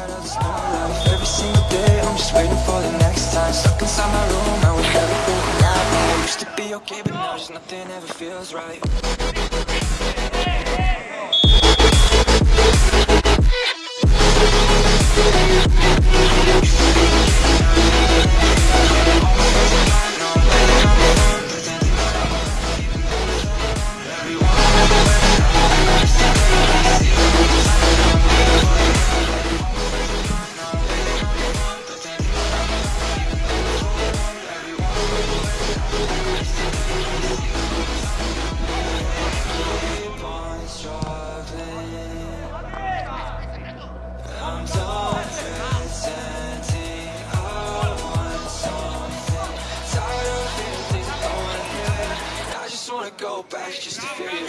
Every single day I'm just waiting for the next time. Stuck inside my room, I wish everything I used to be okay, but now just nothing ever feels right. go back just to feel you.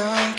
shine.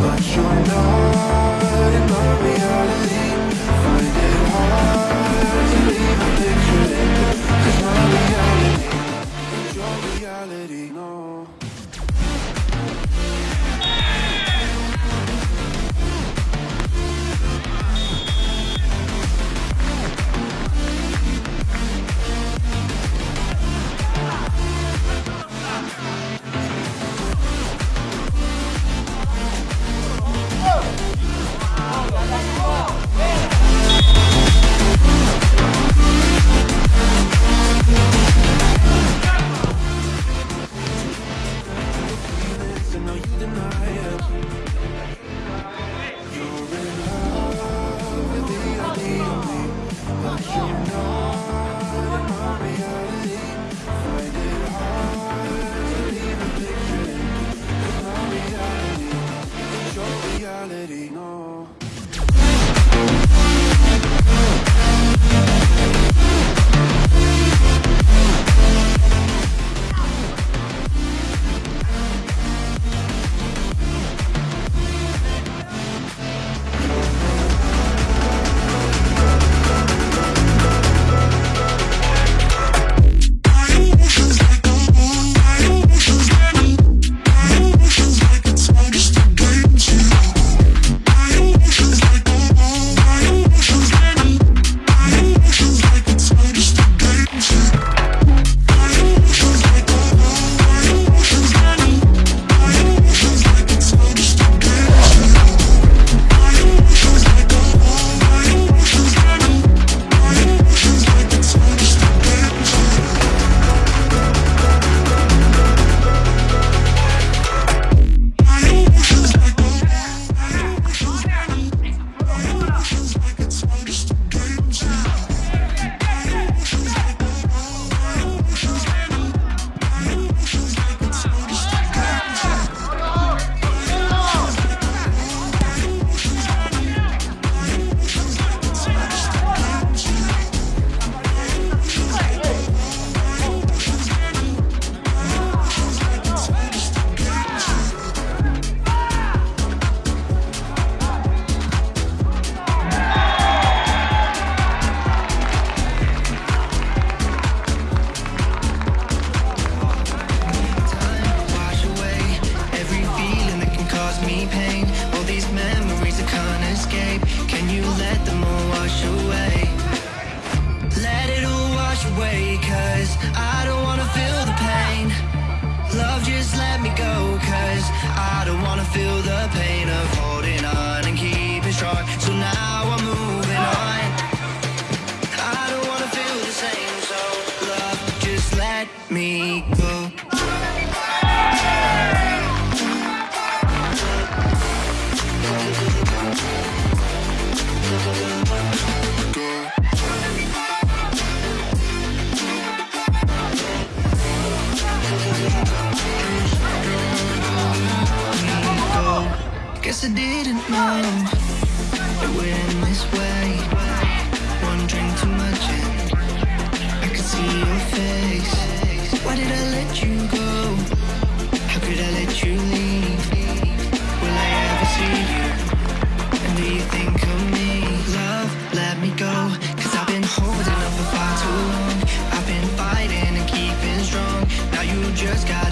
but you're not in my reality. Guess I didn't know it went this way. One drink too much, and I could see your face. Why did I let you go? How could I let you leave? Will I ever see you? And do you think of me? Love, let me go. Cause I've been holding up for far too long. I've been fighting and keeping strong. Now you just got.